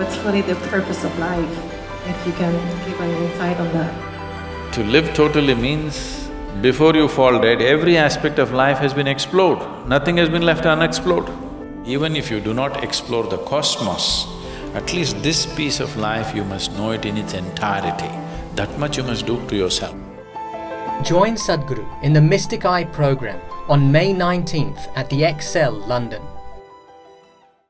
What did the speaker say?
What's really the purpose of life? If you can give an insight on that. To live totally means, before you fall dead, every aspect of life has been explored, nothing has been left unexplored. Even if you do not explore the cosmos, at least this piece of life you must know it in its entirety. That much you must do to yourself. Join Sadhguru in the Mystic Eye program on May 19th at the Excel, London.